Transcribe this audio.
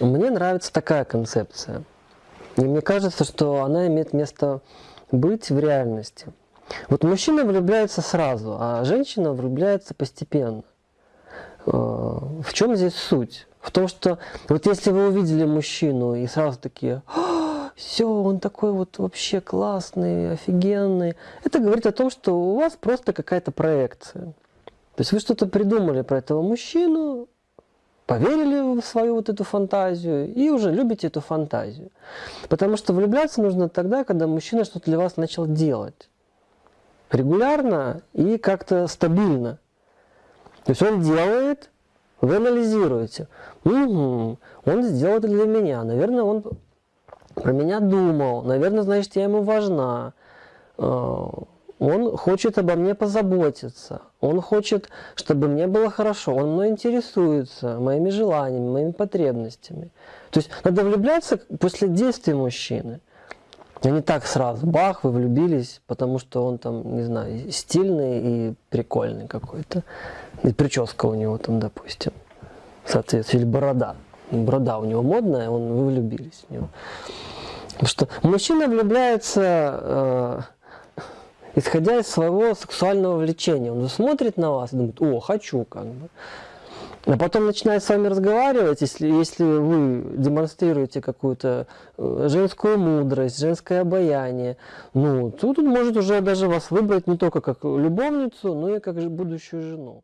Мне нравится такая концепция. И мне кажется, что она имеет место быть в реальности. Вот мужчина влюбляется сразу, а женщина влюбляется постепенно. Э, В чем здесь суть? В том, что вот если вы увидели мужчину и сразу такие, все, он такой вот вообще классный, офигенный, это говорит о том, что у вас просто какая-то проекция. То есть вы что-то придумали про этого мужчину, поверили в свою вот эту фантазию и уже любите эту фантазию. Потому что влюбляться нужно тогда, когда мужчина что-то для вас начал делать. Регулярно и как-то стабильно. То есть он делает, вы анализируете. Угу, он сделал это для меня. Наверное, он про меня думал. Наверное, значит, я ему важна. Он хочет обо мне позаботиться. Он хочет, чтобы мне было хорошо. Он мной интересуется, моими желаниями, моими потребностями. То есть надо влюбляться после действий мужчины. А не так сразу. Бах, вы влюбились, потому что он там, не знаю, стильный и прикольный какой-то. И прическа у него там, допустим, соответственно, или борода. Борода у него модная, он, вы влюбились в него. Потому что мужчина влюбляется, э, исходя из своего сексуального влечения. Он смотрит на вас и думает, о, хочу как бы. А потом начинает с вами разговаривать, если, если вы демонстрируете какую-то э, женскую мудрость, женское обаяние, ну, тут он может уже даже вас выбрать не только как любовницу, но и как будущую жену.